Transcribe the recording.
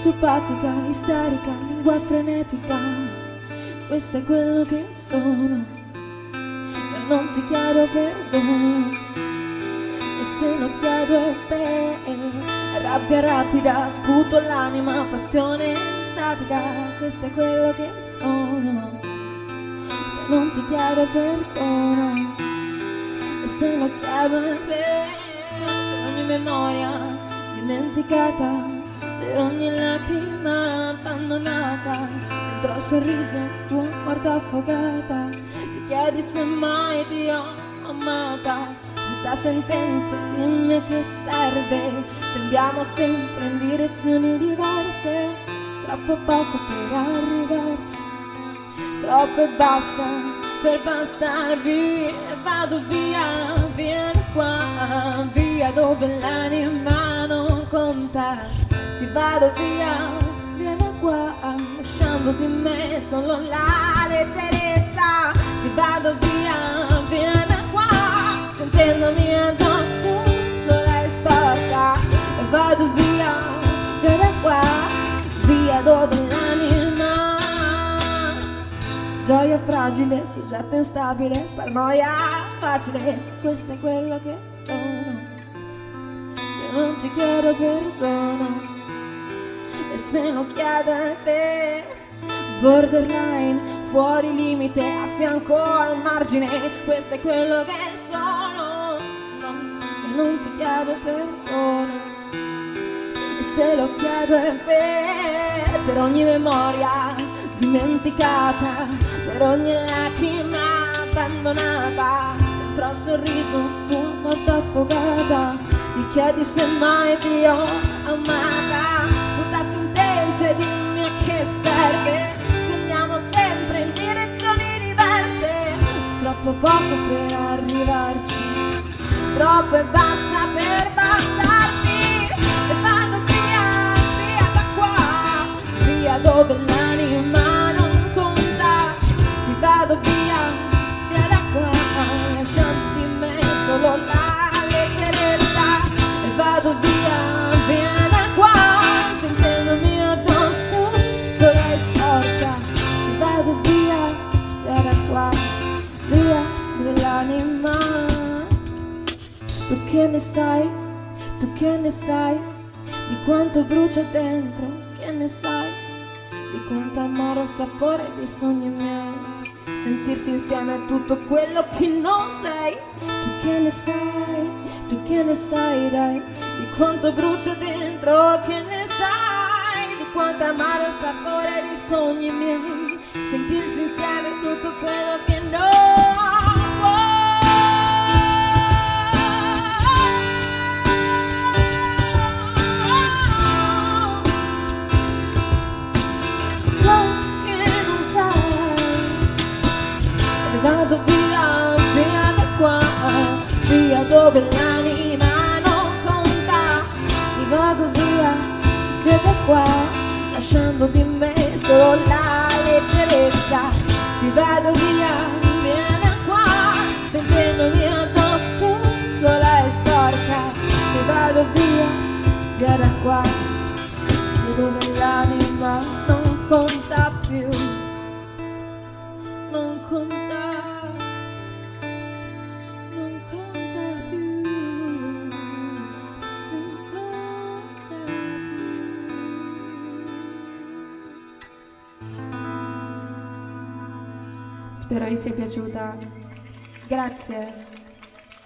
sociopatica, isterica, lingua frenetica. Questo è quello che sono. Io non ti chiedo perdono. E se lo chiedo per rabbia rapida, sputo l'anima, passione statica. Questo è quello che sono. Io non ti chiedo perdono. E se lo chiedo per ogni memoria dimenticata ogni lacrima abbandonata dentro al sorriso tuo guarda affogata. Ti chiedi se mai ti ho amata da sentenze dimmi a che serve. Se andiamo sempre in direzioni diverse troppo poco per arrivarci. Troppo e basta per bastarvi vado via vieni qua via dove l'anima non conta se vado via, vieni qua, lasciando di me solo la leggerezza. Se vado via, vieni qua, sentendomi addosso, sola e sporca. E vado via, vieni qua, via dove l'anima. Gioia fragile, soggetto instabile, paranoia facile, questo è quello che sono. Non ti chiedo perdono e se lo chiedo a te borderline fuori limite a fianco al margine. Questo è quello che sono. No, non ti chiedo perdono. E se lo chiedo a te per ogni memoria dimenticata per ogni lacrima abbandonata dentro al sorriso tuo molto affogata ti chiedi se mai ti ho amata che serve. Se andiamo sempre in direzioni diverse Troppo poco per arrivarci. Troppo e basta per Tu che ne sai, tu che ne sai, di quanto brucia dentro, che ne sai, di quanto amaro sapore dei sogni miei. Sentirsi insieme è tutto quello che non sei, tu che ne sai, tu che ne sai, dai, di quanto brucia dentro, che ne sai, di quanto amaro il sapore dei sogni miei. Sentirsi insieme è tutto quello che non vado vado via, che da qua, lasciando di me solo la leggerezza, mi vado via, da qua, sentendomi addosso, sola e sporca, mi vado via, da qua, via dove l'anima non conta più, Spero vi sia piaciuta. Grazie.